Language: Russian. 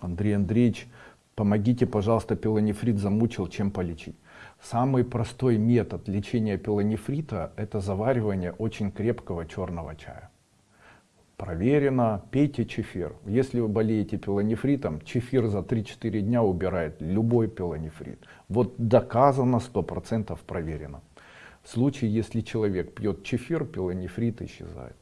Андрей Андреевич, помогите, пожалуйста, пилонефрит замучил, чем полечить? Самый простой метод лечения пилонефрита – это заваривание очень крепкого черного чая. Проверено, пейте чефир. Если вы болеете пилонефритом, чефир за 3-4 дня убирает любой пилонефрит. Вот доказано, 100% проверено. В случае, если человек пьет чефир, пилонефрит исчезает.